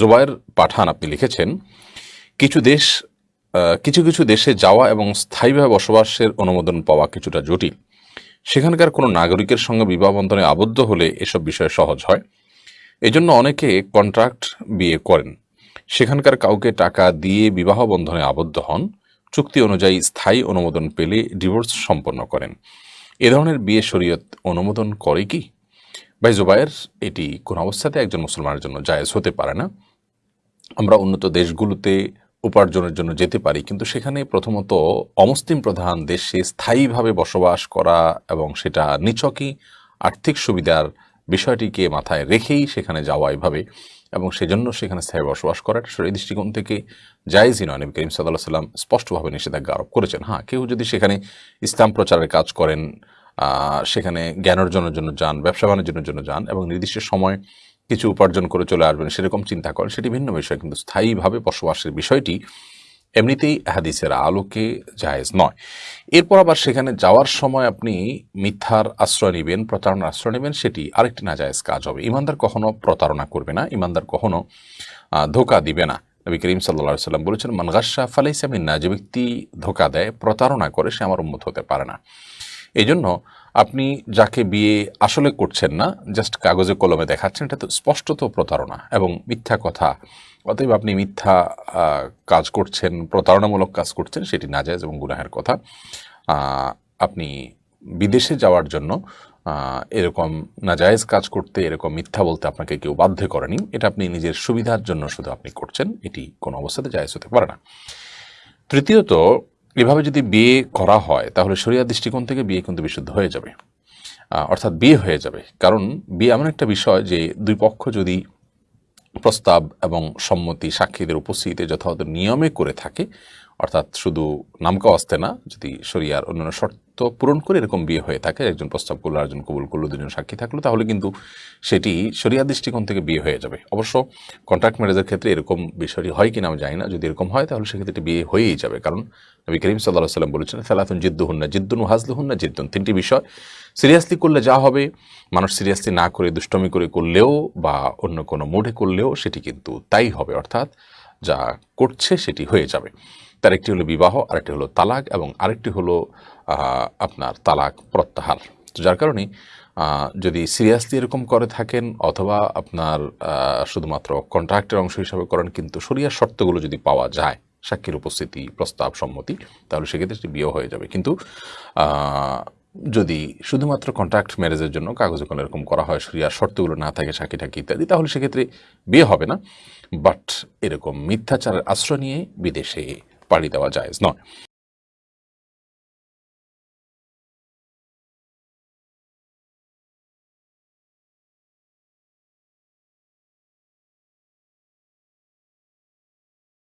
জোবায়ের পাঠান আপনি লিখেছেন, কিছু দেশ কিছু কিছু দেশে যাওয়া এবং স্থায়ীভাবে বসবাসের অনুমোদন পাওয়া কিছুটা জটিল। সেখানকার কোনো নাগরিকের সঙ্গে বিবাহ বন্ধনে আবদ্ধ হলে এসব বিষয় সহজ হয়। এজন্য অনেকে কন্ট্রাক্ট বিয়ে করেন। সেখানকার কাউকে টাকা দিয়ে বিবাহ বন্ধনে আবদ্ধ হন। চুক্তি অনুযায়ী স্থায়ী অনুমোদন পেলে ডিভোর্স সম্পন্ন করেন। এ ধরনের বিয়ে শরীয়ত অনুমোদন করে কি? ভাই জুবায়ের, এটি কোন অবস্থাতে একজন মুসলমানের জন্য জায়েজ হতে পারে না। আমরা উন্নত দেশগুলোতে উপার্জনের জন্য যেতে পারি, কিন্তু সেখানে প্রথমত অমুসলিম প্রধান দেশে স্থায়ীভাবে বসবাস করা এবং সেটা নিছকই আর্থিক সুবিধার বিষয়টিকে মাথায় রেখেই সেখানে যাওয়া এভাবে, এবং সেজন্য সেখানে স্থায়ী বসবাস করা এটা সেই দৃষ্টিকোণ থেকে জায়েজই নয়। নবী করিম সাল্লাহ সাল্লাম স্পষ্টভাবে নিষেধাজ্ঞা আরোপ করেছেন হ্যাঁ কেউ যদি সেখানে ইসলাম প্রচারের কাজ করেন সেখানে জ্ঞান অর্জনের জন্য যান ব্যবসা বাণিজ্যের জন্য যান এবং নির্দিষ্ট সময় কিছু উপার্জন করে চলে আসবেন সেরকম চিন্তা করেন সেটি ভিন্ন বিষয় কিন্তু স্থায়ীভাবে বসবাসের বিষয়টি এমনিতেই হাদিসের আলোকে জায়েজ নয়। এরপর আবার সেখানে যাওয়ার সময় আপনি মিথ্যার আশ্রয় নেবেন প্রতারণার আশ্রয় নেবেন সেটি আরেকটি না জায়েজ কাজ হবে। ইমানদার কখনো প্রতারণা করবে না ইমানদার কখনো আহ, ধোকা দিবে না। নবী করিম সাল্লা সাল্লাম বলেছেন মানগাসা ফালাইসামিন না যে ব্যক্তি ধোকা দেয় প্রতারণা করে সে আমার উন্মত হতে পারে না। এই জন্য আপনি যাকে বিয়ে আসলে করছেন না জাস্ট কাগজে কলমে দেখাচ্ছেন, এটা তো স্পষ্টত প্রতারণা এবং মিথ্যা কথা। অতএব আপনি মিথ্যা কাজ করছেন, প্রতারণামূলক কাজ করছেন, সেটি না নাজায়জ এবং গুনাহের কথা। আপনি বিদেশে যাওয়ার জন্য এরকম নাজায়েজ কাজ করতে, এরকম মিথ্যা বলতে আপনাকে কেউ বাধ্য করেনি, এটা আপনি নিজের সুবিধার জন্য শুধু আপনি করছেন, এটি কোনো অবস্থাতে জায়েজ হতে পারে না। তৃতীয়ত এভাবে যদি বিয়ে করা হয়, তাহলে শরিয়া দৃষ্টিকোণ থেকে বিয়ে কিন্তু বিশুদ্ধ হয়ে যাবে। অর্থাৎ বিয়ে হয়ে যাবে। কারণ বিয়ে এমন একটা বিষয় যে দুই পক্ষ যদি প্রস্তাব এবং সম্মতি সাক্ষীদের উপস্থিতিতে যথাযথ নিয়মে করে থাকে, অর্থাৎ শুধু নামকা আসতে না, যদি শরিয়ার অন্যান্য শর্ত পূরণ করে এরকম বিয়ে হয়ে থাকে, একজন প্রস্তাব করল একজন কবুল করল, দুজন সাক্ষী থাকল, তাহলে কিন্তু সেটি শরিয়া দৃষ্টিকোণ থেকে বিয়ে হয়ে যাবে। অবশ্য কন্ট্রাক্ট ম্যারেজের ক্ষেত্রে এরকম বিষয়টি হয় কিনা আমি জানি না, যদি এরকম হয় তাহলে সেক্ষেত্রে বিয়ে হয়েই যাবে। কারণ নবী করিম সাল্লাহ সাল্লাম বলেছেন, সালাতুন জিদ্দুহুন্না জিদ্দুন হাজলুহুন্না জিদ্দুন। তিনটি বিষয়। সিরিয়াসলি করলে যা হবে, মানুষ সিরিয়াসলি না করে, দুষ্টমি করে করলেও বা অন্য কোনো মোডে করলেও সেটি কিন্তু তাই হবে, অর্থাৎ যা করছে সেটি হয়ে যাবে। তার একটি হলো বিবাহ, আরেকটি হলো তালাক এবং আরেকটি হলো আপনার তালাক প্রত্যাহার। তো যার কারণে যদি সিরিয়াসলি এরকম করে থাকেন অথবা আপনার শুধুমাত্র কন্ট্রাক্টের অংশ হিসাবে করেন, কিন্তু শরিয়ার শর্তগুলো যদি পাওয়া যায়, সাক্ষীর উপস্থিতি, প্রস্তাব সম্মতি, তাহলে সেক্ষেত্রে সেটি বিয়ে হয়ে যাবে। কিন্তু যদি শুধুমাত্র কন্ট্রাক্ট ম্যারেজের জন্য কাগজে কোনো এরকম করা হয়, শরিয়ার শর্তগুলো না থাকে, সাক্ষী টাকি ইত্যাদি, তাহলে সেক্ষেত্রে বিয়ে হবে না। বাট এরকম মিথ্যাচারের আশ্রয় নিয়ে বিদেশে পাড়ি দেওয়া যায় নয়